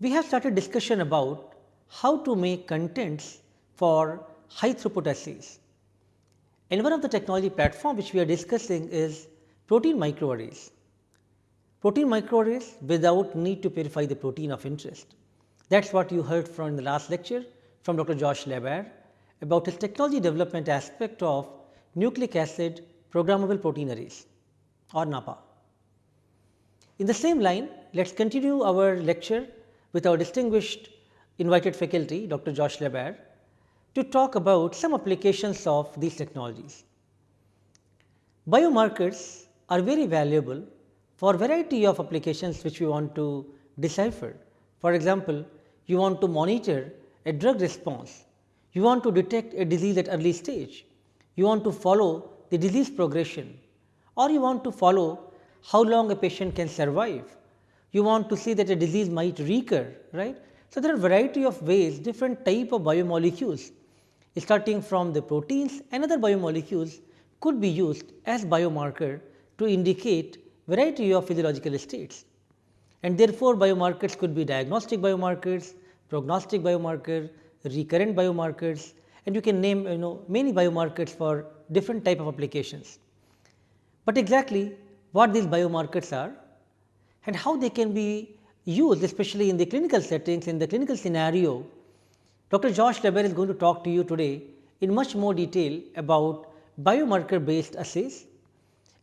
we have started discussion about how to make contents for high throughput assays. And one of the technology platform which we are discussing is protein microarrays. Protein microarrays without need to purify the protein of interest. That is what you heard from the last lecture from Dr. Josh LaBaer about his technology development aspect of nucleic acid programmable protein arrays or NAPPA. In the same line, let us continue our lecture with our distinguished invited faculty Dr. Josh LaBaer to talk about some applications of these technologies. Biomarkers are very valuable for a variety of applications which we want to decipher. For example, you want to monitor a drug response, you want to detect a disease at early stage, you want to follow the disease progression or you want to follow how long a patient can survive. You want to see that a disease might recur, right. So, there are variety of ways different type of biomolecules starting from the proteins and other biomolecules could be used as biomarker to indicate variety of physiological states. And therefore, biomarkers could be diagnostic biomarkers, prognostic biomarker, recurrent biomarkers and you can name you know many biomarkers for different type of applications. But exactly what these biomarkers are and how they can be used especially in the clinical settings in the clinical scenario. Dr. Josh LaBaer is going to talk to you today in much more detail about biomarker based assays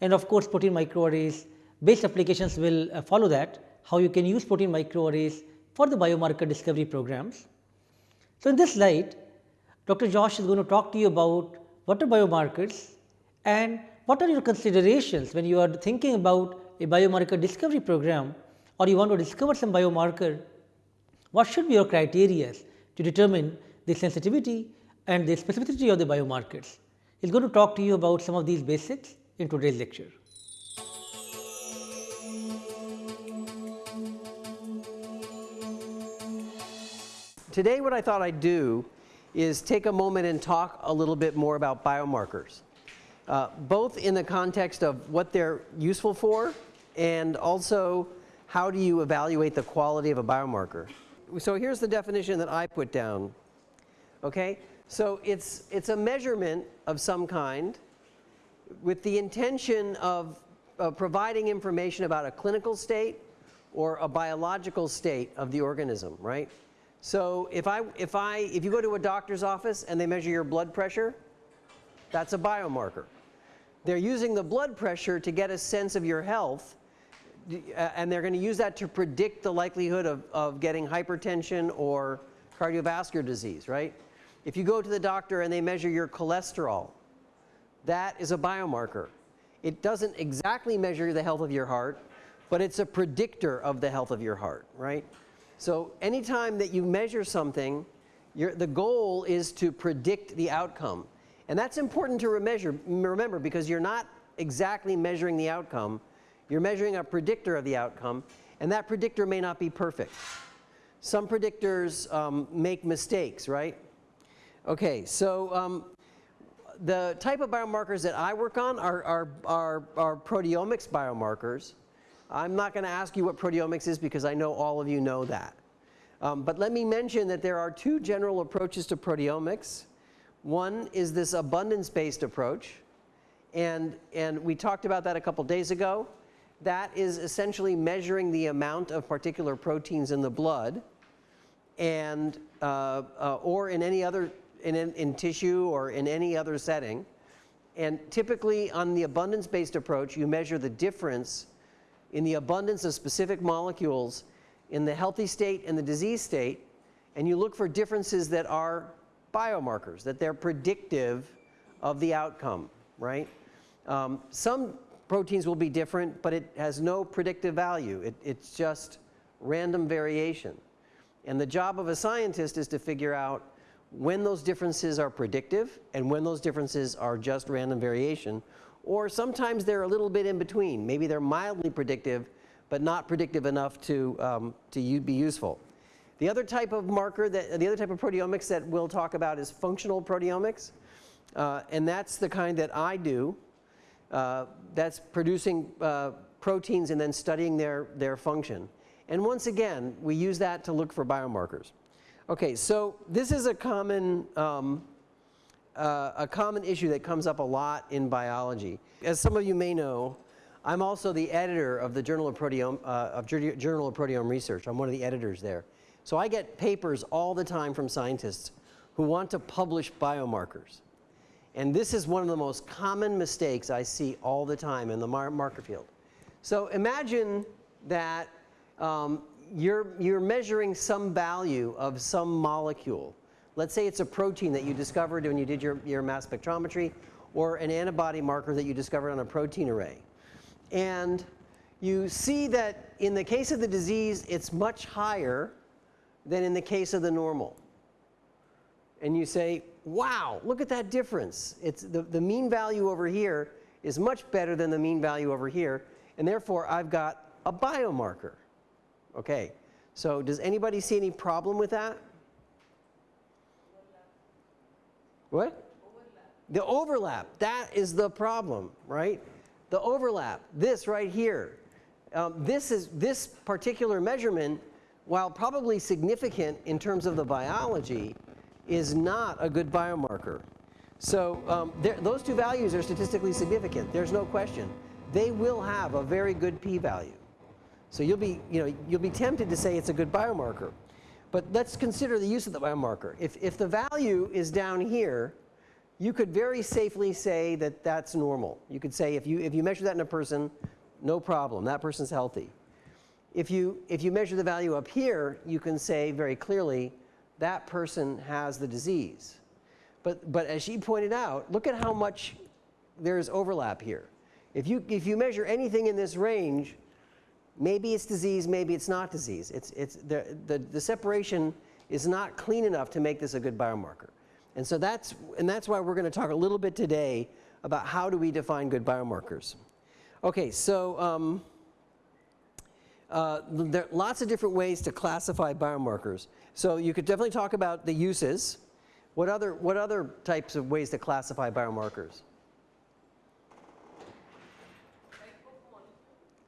and of course, protein microarrays based applications will uh, follow that how you can use protein microarrays for the biomarker discovery programs. So, in this slide Dr. Josh is going to talk to you about what are biomarkers and what are your considerations when you are thinking about a biomarker discovery program or you want to discover some biomarker, what should be your criteria to determine the sensitivity and the specificity of the biomarkers. He is going to talk to you about some of these basics in today's lecture. Today what I thought I'd do is take a moment and talk a little bit more about biomarkers, uh, both in the context of what they're useful for and also how do you evaluate the quality of a biomarker. So here's the definition that I put down. Okay? So it's, it's a measurement of some kind with the intention of, providing information about a clinical state or a biological state of the organism, right? So if I, if I, if you go to a doctor's office and they measure your blood pressure, that's a biomarker. They're using the blood pressure to get a sense of your health Uh, and they're going to use that to predict the likelihood of, of getting hypertension or cardiovascular disease, right? If you go to the doctor and they measure your cholesterol, that is a biomarker. It doesn't exactly measure the health of your heart, but it's a predictor of the health of your heart, right? So anytime that you measure something, the goal is to predict the outcome. And that's important to remember because you're not exactly measuring the outcome, you're measuring a predictor of the outcome and that predictor may not be perfect. Some predictors um, make mistakes, right? Okay, so um, the type of biomarkers that I work on are, are, are, are proteomics biomarkers. I'm not going to ask you what proteomics is because I know all of you know that. Um, but let me mention that there are two general approaches to proteomics. One is this abundance based approach and, and we talked about that a couple days ago. That is essentially measuring the amount of particular proteins in the blood and uh, uh, or in any other in, in, in tissue or in any other setting. And typically on the abundance based approach you measure the difference in the abundance of specific molecules in the healthy state and the disease state and you look for differences that are biomarkers, that they're predictive of the outcome, right. Um, some proteins will be different, but it has no predictive value. It, it's just random variation. And the job of a scientist is to figure out when those differences are predictive and when those differences are just random variation or sometimes they're a little bit in between. Maybe they're mildly predictive, but not predictive enough to, um, to be useful. The other type of marker that, the other type of proteomics that we'll talk about is functional proteomics. Uh, and that's the kind that I do. Uh, that's producing uh, proteins and then studying their, their function. And once again, we use that to look for biomarkers. Okay, so this is a common, um, uh, a common issue that comes up a lot in biology. As some of you may know, I'm also the editor of the Journal of Proteome, uh, of Journal of Proteome Research. I'm one of the editors there. So I get papers all the time from scientists who want to publish biomarkers. And this is one of the most common mistakes I see all the time in the mar marker field. So imagine that um, you're, you're measuring some value of some molecule. Let's say it's a protein that you discovered when you did your, your mass spectrometry or an antibody marker that you discovered on a protein array. And you see that in the case of the disease, it's much higher than in the case of the normal. And you say, wow, look at that difference. It's the, the mean value over here is much better than the mean value over here. And therefore, I've got a biomarker. Okay, so does anybody see any problem with that? What? The overlap, that is the problem, right? The overlap, this right here. Um, this is this particular measurement, while probably significant in terms of the biology, is not a good biomarker. So um, those two values are statistically significant. There's no question. They will have a very good p-value. So you'll be, you know, you'll be tempted to say it's a good biomarker. But let's consider the use of the biomarker. If, if the value is down here, you could very safely say that that's normal. You could say if you, if you measure that in a person, no problem, that person's healthy. If you, if you measure the value up here, you can say very clearly that person has the disease. But, but as she pointed out, look at how much there's overlap here. If you, if you measure anything in this range, Maybe it's disease, maybe it's not disease. It's, it's the, the, the separation is not clean enough to make this a good biomarker. And so that's, and that's why we're going to talk a little bit today about how do we define good biomarkers. Okay, so um, uh, there are lots of different ways to classify biomarkers. So you could definitely talk about the uses. What other, what other types of ways to classify biomarkers?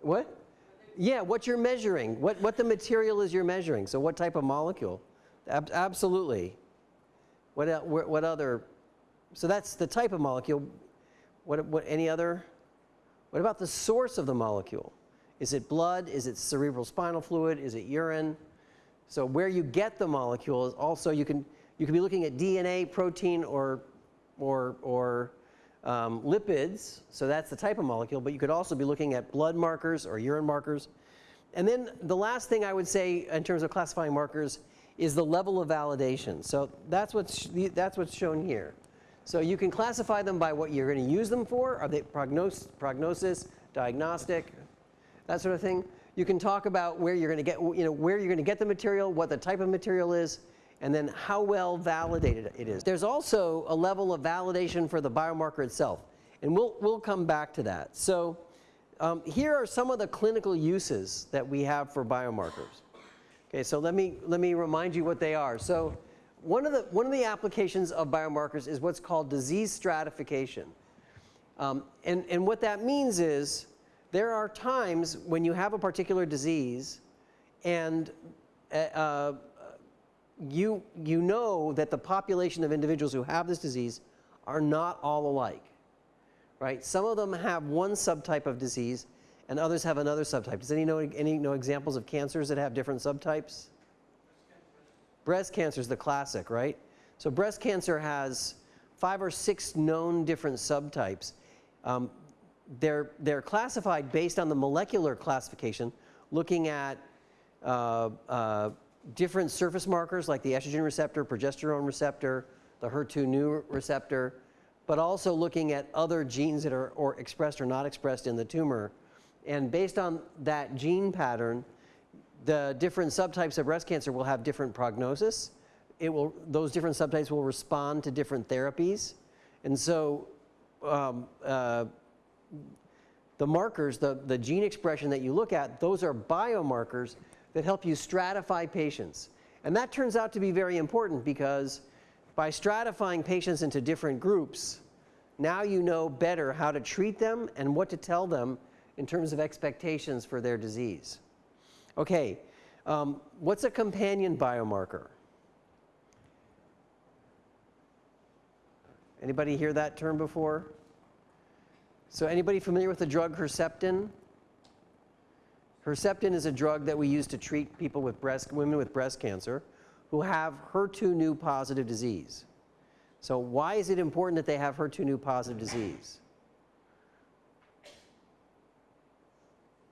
What? Yeah, what you're measuring, what, what the material is you're measuring. So what type of molecule? Ab absolutely. What, what, other, so that's the type of molecule. What, what, any other? What about the source of the molecule? Is it blood? Is it cerebral spinal fluid? Is it urine? So where you get the molecule is also, you can, you can be looking at DNA, protein, or, or, or um, lipids, so that's the type of molecule, but you could also be looking at blood markers or urine markers. And then the last thing I would say in terms of classifying markers is the level of validation. So that's what's, that's what's shown here. So you can classify them by what you're going to use them for. Are they prognosis, prognosis, diagnostic, that sort of thing. You can talk about where you're going to get, you know, where you're going to get the material, what the type of material is, and then how well validated it is. There's also a level of validation for the biomarker itself, and we'll, we'll come back to that. So um, here are some of the clinical uses that we have for biomarkers. Okay, so let me, let me remind you what they are. So one of, the, one of the applications of biomarkers is what's called disease stratification. Um, and, and what that means is there are times when you have a particular disease and uh, uh you, you know that the population of individuals who have this disease are not all alike, right? Some of them have one subtype of disease and others have another subtype. Does any know any know examples of cancers that have different subtypes? Breast cancer is the classic, right? So breast cancer has five or six known different subtypes. Um, they're, they're classified based on the molecular classification, looking at uh, uh, different surface markers like the estrogen receptor, progesterone receptor, the HER2 neu receptor, but also looking at other genes that are or expressed or not expressed in the tumor. And based on that gene pattern, the different subtypes of breast cancer will have different prognosis. It will, those different subtypes will respond to different therapies. And so um, uh, the markers, the, the gene expression that you look at, those are biomarkers that help you stratify patients. And that turns out to be very important because by stratifying patients into different groups, now you know better how to treat them and what to tell them in terms of expectations for their disease. Okay, Um, what's a companion biomarker? Anybody hear that term before? So anybody familiar with the drug Herceptin? Herceptin is a drug that we use to treat people with breast, women with breast cancer who have HER2 neu positive disease. So why is it important that they have HER2 neu positive disease?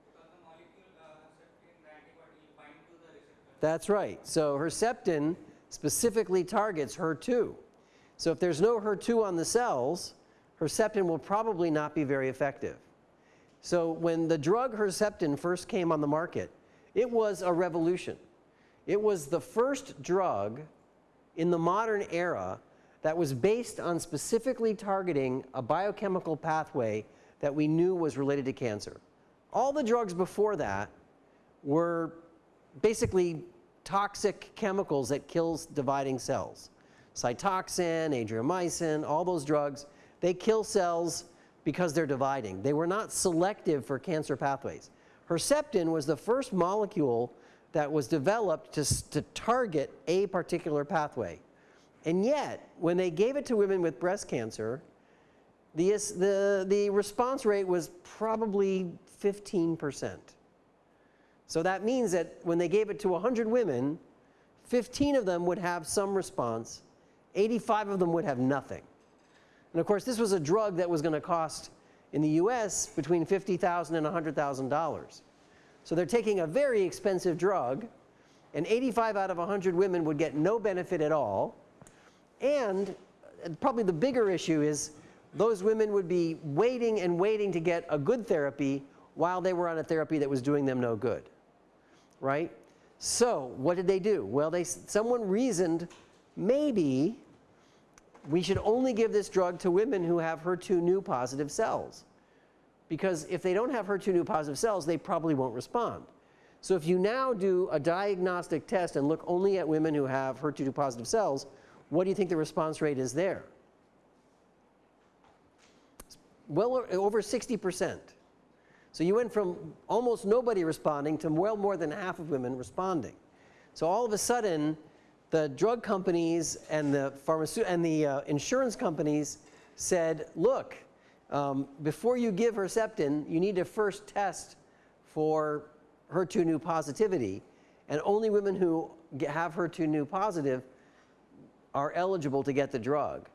Because the molecule uh, Herceptin, the antibody will bind to the receptor. That's right. So Herceptin specifically targets HER2. So if there's no HER2 on the cells, Herceptin will probably not be very effective. So when the drug Herceptin first came on the market, it was a revolution. It was the first drug in the modern era that was based on specifically targeting a biochemical pathway that we knew was related to cancer. All the drugs before that were basically toxic chemicals that kills dividing cells. Cytoxan, adriamycin, all those drugs, they kill cells because they're dividing. They were not selective for cancer pathways. Herceptin was the first molecule that was developed to, to target a particular pathway. And yet, when they gave it to women with breast cancer, the, the, the response rate was probably 15%. So that means that when they gave it to 100 women, 15 of them would have some response, 85 of them would have nothing. And of course, this was a drug that was going to cost in the US between 50,000 and $100,000. So they're taking a very expensive drug, and 85 out of 100 women would get no benefit at all. And uh, probably the bigger issue is those women would be waiting and waiting to get a good therapy while they were on a therapy that was doing them no good. Right? So, what did they do? Well, they, someone reasoned maybe we should only give this drug to women who have HER2 neu positive cells. Because if they don't have HER2 neu positive cells, they probably won't respond. So if you now do a diagnostic test and look only at women who have HER2 neu positive cells, what do you think the response rate is there? Well over 60%. So you went from almost nobody responding to well more than half of women responding. So all of a sudden, the drug companies and the pharmaceutical and the uh, insurance companies said, look, um, before you give Herceptin, you need to first test for HER2 neu positivity. And only women who have HER2 neu positive are eligible to get the drug.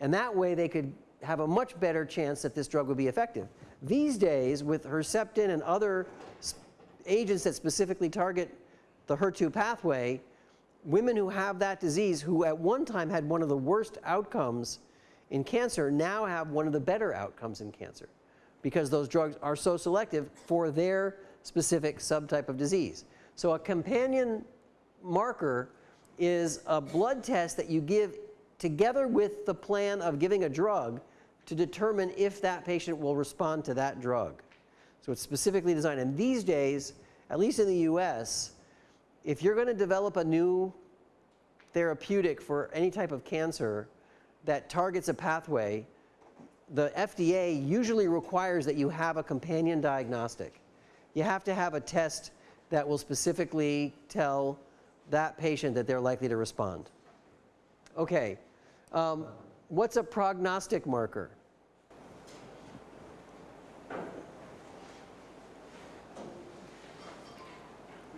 And that way they could have a much better chance that this drug would be effective. These days, with Herceptin and other agents that specifically target the HER2 pathway, women who have that disease, who at one time had one of the worst outcomes in cancer, now have one of the better outcomes in cancer because those drugs are so selective for their specific subtype of disease. So a companion marker is a blood test that you give together with the plan of giving a drug to determine if that patient will respond to that drug. So it's specifically designed. And these days, at least in the US, if you're going to develop a new therapeutic for any type of cancer that targets a pathway, the FDA usually requires that you have a companion diagnostic. You have to have a test that will specifically tell that patient that they're likely to respond. Okay, um, what's a prognostic marker?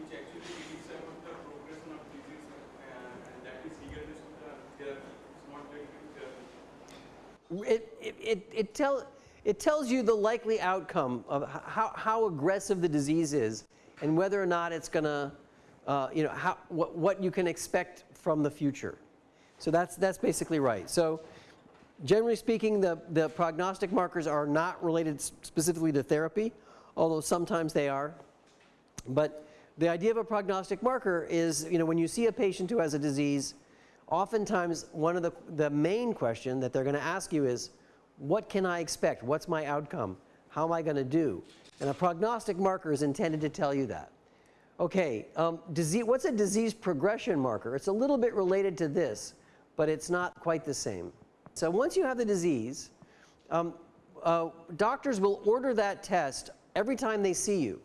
which actually reads about the progression of disease uh, and that is regardless of the therapy. It's not related to therapy. It, it, it, it, tell, it tells you the likely outcome of how, how aggressive the disease is and whether or not it's going to, uh, you know, how, what, what you can expect from the future. So that's, that's basically right. So generally speaking, the, the prognostic markers are not related specifically to therapy, although sometimes they are. But the idea of a prognostic marker is, you know, when you see a patient who has a disease, oftentimes one of the, the main question that they're going to ask you is, what can I expect? What's my outcome? How am I going to do? And a prognostic marker is intended to tell you that. Okay, um, disease, what's a disease progression marker? It's a little bit related to this, but it's not quite the same. So once you have the disease, um, uh, doctors will order that test every time they see you.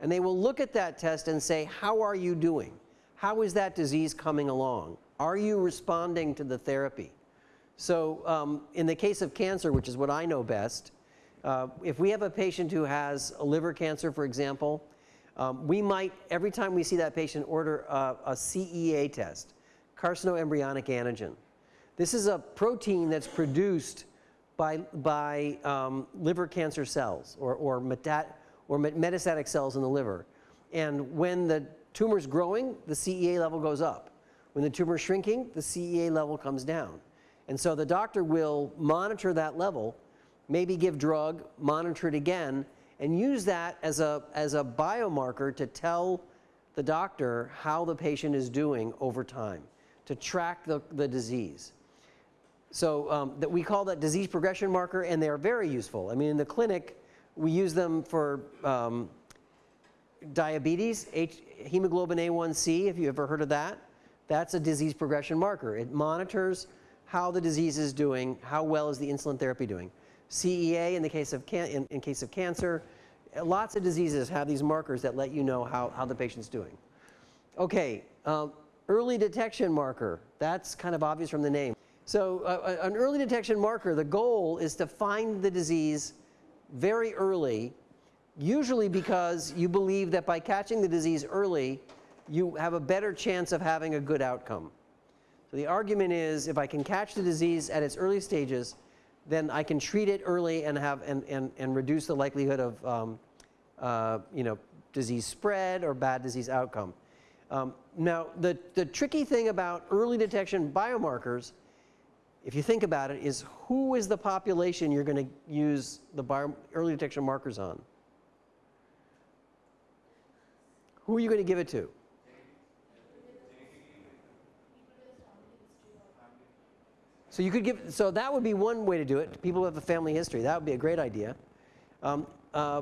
And they will look at that test and say, How are you doing? How is that disease coming along? Are you responding to the therapy? So, um, in the case of cancer, which is what I know best, uh, if we have a patient who has a liver cancer, for example, um, we might, every time we see that patient, order a, a CEA test, carcinoembryonic antigen. This is a protein that's produced by, by um, liver cancer cells or, or, metat, or metastatic cells in the liver. And when the tumor's growing, the CEA level goes up. When the tumor's shrinking, the CEA level comes down. And so the doctor will monitor that level, maybe give drug, monitor it again, and use that as a, as a biomarker to tell the doctor how the patient is doing over time, to track the, the disease. So um, that we call that disease progression marker, and they are very useful. I mean, in the clinic, we use them for um, diabetes, H, hemoglobin A1C, if you ever heard of that. That's a disease progression marker. It monitors how the disease is doing, how well is the insulin therapy doing. CEA in the case of, can, in, in case of cancer, lots of diseases have these markers that let you know how, how the patient's doing. Okay, um, early detection marker, that's kind of obvious from the name. So uh, an early detection marker, the goal is to find the disease very early, usually because you believe that by catching the disease early, you have a better chance of having a good outcome. So the argument is if I can catch the disease at its early stages, then I can treat it early and, have, and, and, and reduce the likelihood of um, uh, you know, disease spread or bad disease outcome. Um, now, the, the tricky thing about early detection biomarkers, if you think about it, is who is the population you're going to use the bio, early detection markers on? Who are you going to give it to? So you could give, so that would be one way to do it. People who have a family history, that would be a great idea. Um, uh,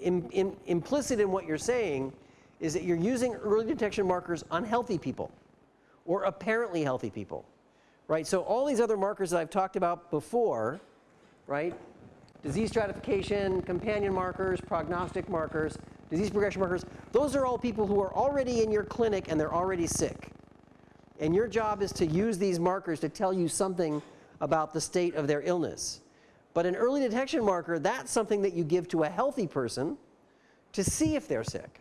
in, in, implicit in what you're saying is that you're using early detection markers on healthy people or apparently healthy people, right? So all these other markers that I've talked about before, right? Disease stratification, companion markers, prognostic markers, disease progression markers, those are all people who are already in your clinic and they're already sick. And your job is to use these markers to tell you something about the state of their illness. But an early detection marker, that's something that you give to a healthy person to see if they're sick.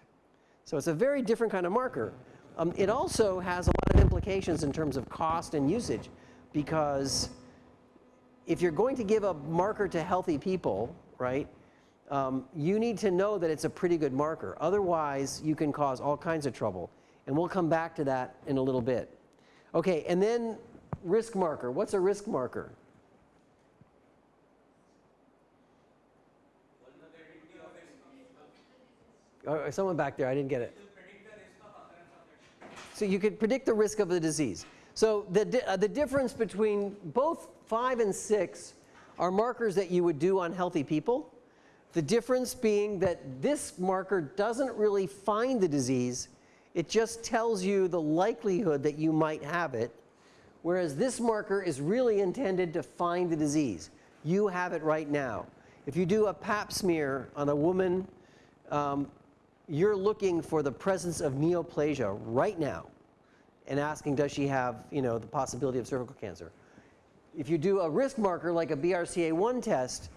So it's a very different kind of marker. Um, it also has a lot of implications in terms of cost and usage because if you're going to give a marker to healthy people, right, um, you need to know that it's a pretty good marker. Otherwise, you can cause all kinds of trouble. And we'll come back to that in a little bit. Okay, and then risk marker. What's a risk marker? Oh, someone back there, I didn't get it. So you could predict the risk of the disease. So the, di uh, the difference between both 5 and 6 are markers that you would do on healthy people. The difference being that this marker doesn't really find the disease, it just tells you the likelihood that you might have it, whereas this marker is really intended to find the disease. You have it right now. If you do a pap smear on a woman, um, you're looking for the presence of neoplasia right now and asking does she have you know, the possibility of cervical cancer. If you do a risk marker like a BRCA1 test,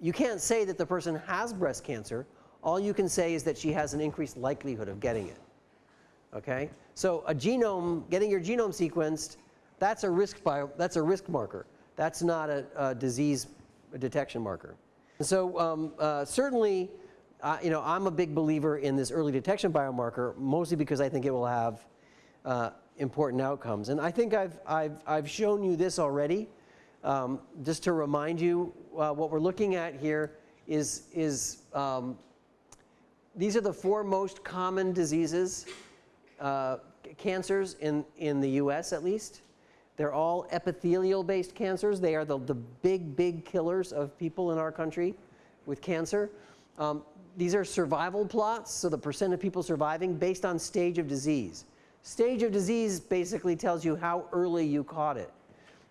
you can't say that the person has breast cancer. All you can say is that she has an increased likelihood of getting it. Okay? So a genome, getting your genome sequenced, that's a risk, bio, that's a risk marker. That's not a, a disease detection marker. So um, uh, certainly, uh, you know, I'm a big believer in this early detection biomarker, mostly because I think it will have uh, important outcomes. And I think I've, I've, I've shown you this already. Um, just to remind you, uh, what we're looking at here is, is um, these are the four most common diseases uh, cancers in, in the US at least. They're all epithelial based cancers. They are the, the big, big killers of people in our country with cancer. Um, these are survival plots, so the percent of people surviving based on stage of disease. Stage of disease basically tells you how early you caught it.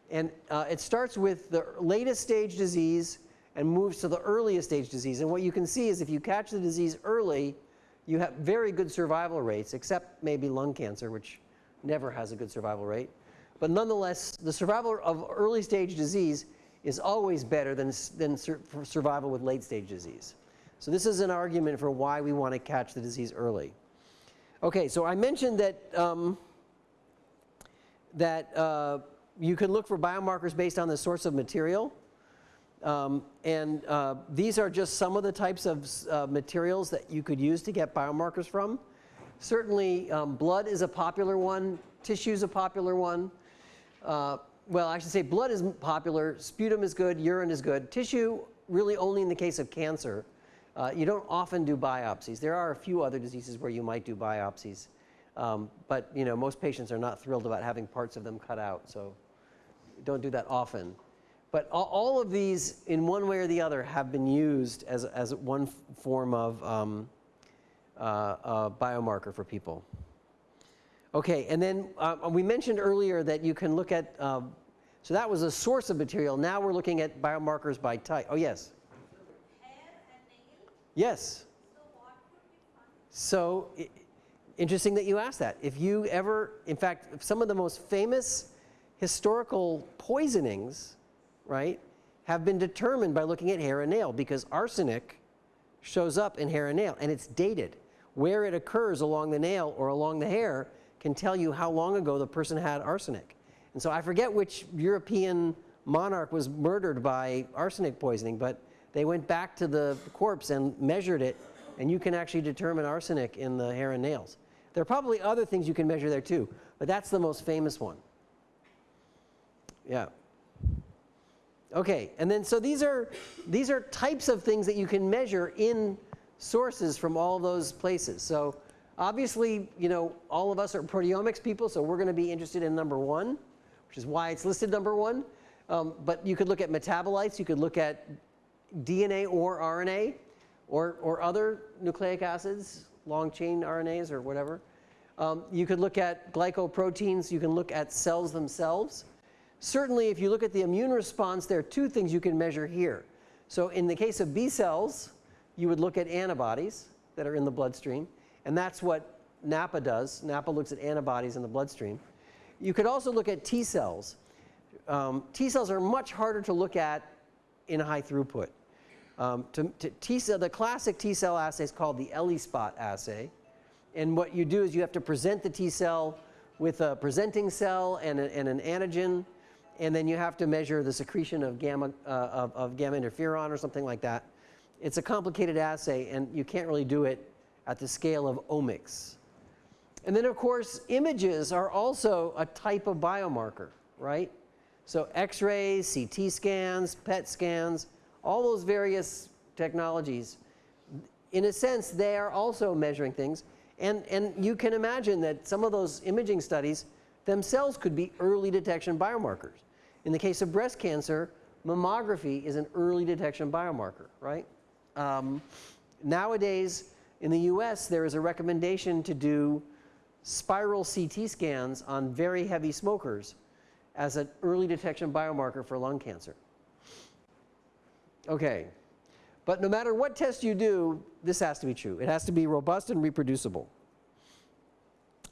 And uh, it starts with the latest stage disease and moves to the earliest stage disease. And what you can see is if you catch the disease early, you have very good survival rates, except maybe lung cancer, which never has a good survival rate. But nonetheless, the survival of early stage disease is always better than, than sur survival with late stage disease. So this is an argument for why we want to catch the disease early. Okay, so I mentioned that, um, that uh, you can look for biomarkers based on the source of material. Um, and uh, these are just some of the types of uh, materials that you could use to get biomarkers from. Certainly, um, blood is a popular one, tissue is a popular one. Uh, well, I should say blood is popular, sputum is good, urine is good. Tissue, really only in the case of cancer. Uh, you don't often do biopsies. There are a few other diseases where you might do biopsies. Um, but you know, most patients are not thrilled about having parts of them cut out, so don't do that often. But all, of these, in one way or the other, have been used as, as one form of um, uh, biomarker for people. Okay, and then uh, we mentioned earlier that you can look at, um, so that was a source of material. Now we're looking at biomarkers by type. Oh, yes. Yes. So, interesting that you asked that. If you ever, in fact, some of the most famous historical poisonings, right, have been determined by looking at hair and nail because arsenic shows up in hair and nail and it's dated. Where it occurs along the nail or along the hair can tell you how long ago the person had arsenic. And so I forget which European monarch was murdered by arsenic poisoning, but they went back to the corpse and measured it, and you can actually determine arsenic in the hair and nails. There are probably other things you can measure there too, but that's the most famous one. Yeah. Okay, and then so these are, these are types of things that you can measure in sources from all those places. So obviously, you know, all of us are proteomics people, so we're going to be interested in number one, which is why it's listed number one. Um, but you could look at metabolites, you could look at DNA or RNA or, or other nucleic acids, long chain RNAs or whatever. Um, you could look at glycoproteins, you can look at cells themselves. Certainly, if you look at the immune response, there are two things you can measure here. So in the case of B cells, you would look at antibodies that are in the bloodstream. And that's what NAPPA does. NAPPA looks at antibodies in the bloodstream. You could also look at T cells. Um, T cells are much harder to look at in high throughput. Um, to, to T cell, the classic T cell assay is called the ELISpot assay. And what you do is you have to present the T cell with a presenting cell and, a, and an antigen and then you have to measure the secretion of gamma, uh, of, of gamma interferon or something like that. It's a complicated assay, and you can't really do it at the scale of omics. And then, of course, images are also a type of biomarker, right? So x-rays, CT scans, PET scans, all those various technologies, in a sense, they are also measuring things. And, and you can imagine that some of those imaging studies themselves could be early detection biomarkers. In the case of breast cancer, mammography is an early detection biomarker, right? Um, nowadays, in the US, there is a recommendation to do spiral CT scans on very heavy smokers as an early detection biomarker for lung cancer. Okay. But no matter what test you do, this has to be true. It has to be robust and reproducible.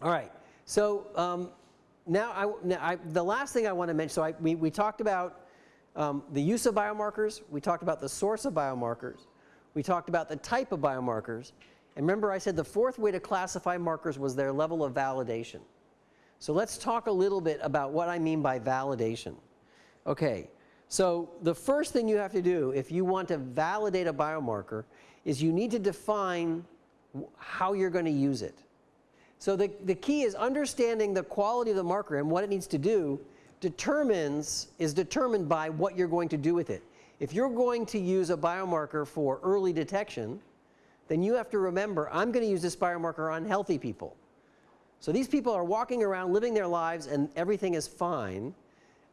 All right. So um, now, I, now I, the last thing I want to mention, so I, we, we talked about um, the use of biomarkers, we talked about the source of biomarkers, we talked about the type of biomarkers, and remember I said the fourth way to classify markers was their level of validation. So let's talk a little bit about what I mean by validation. Okay, so the first thing you have to do if you want to validate a biomarker is you need to define how you're going to use it. So the, the key is understanding the quality of the marker and what it needs to do determines, is determined by what you're going to do with it. If you're going to use a biomarker for early detection, then you have to remember, I'm going to use this biomarker on healthy people. So these people are walking around living their lives and everything is fine.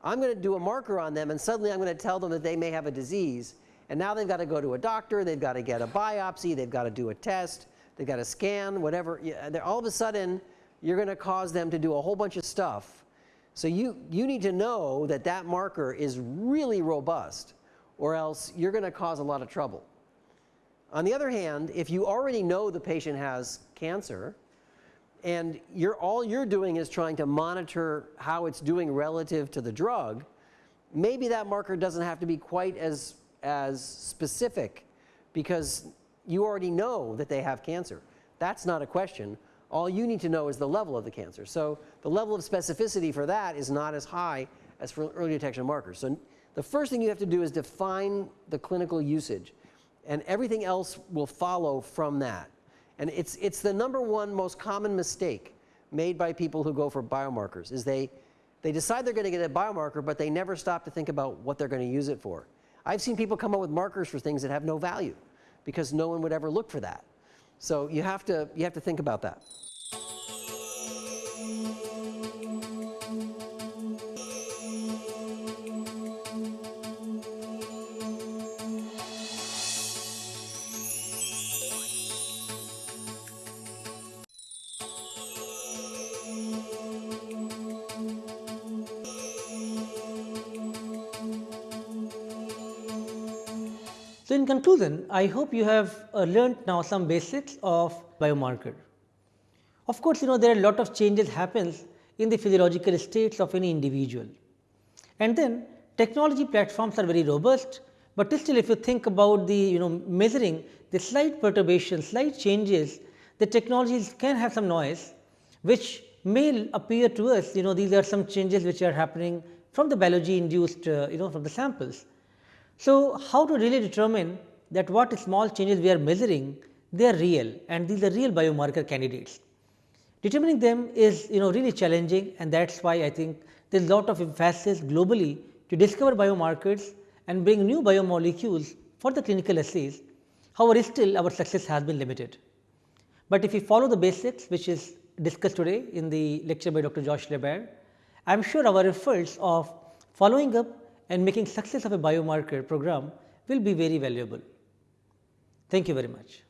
I'm going to do a marker on them and suddenly I'm going to tell them that they may have a disease. And now they've got to go to a doctor, they've got to get a biopsy, they've got to do a test, they've got to scan, whatever. All of a sudden, you're going to cause them to do a whole bunch of stuff. So you, you need to know that that marker is really robust or else you're going to cause a lot of trouble. On the other hand, if you already know the patient has cancer and you're, all you're doing is trying to monitor how it's doing relative to the drug, maybe that marker doesn't have to be quite as, as specific because you already know that they have cancer. That's not a question. All you need to know is the level of the cancer. So the level of specificity for that is not as high as for early detection markers. So the first thing you have to do is define the clinical usage and everything else will follow from that. And it's, it's the number one most common mistake made by people who go for biomarkers is they, they decide they're going to get a biomarker, but they never stop to think about what they're going to use it for. I've seen people come up with markers for things that have no value because no one would ever look for that. So you have to, you have to think about that. In conclusion, I hope you have uh, learned now some basics of biomarker. Of course, you know there are a lot of changes happens in the physiological states of any individual. And then technology platforms are very robust, but still if you think about the you know measuring the slight perturbations, slight changes, the technologies can have some noise which may appear to us you know these are some changes which are happening from the biology induced uh, you know from the samples. So, how to really determine that what small changes we are measuring they are real and these are real biomarker candidates. Determining them is you know really challenging and that is why I think there is a lot of emphasis globally to discover biomarkers and bring new biomolecules for the clinical assays. However, still our success has been limited. But if we follow the basics which is discussed today in the lecture by Dr. Josh LaBaer, I am sure our efforts of following up and making success of a biomarker program will be very valuable. Thank you very much.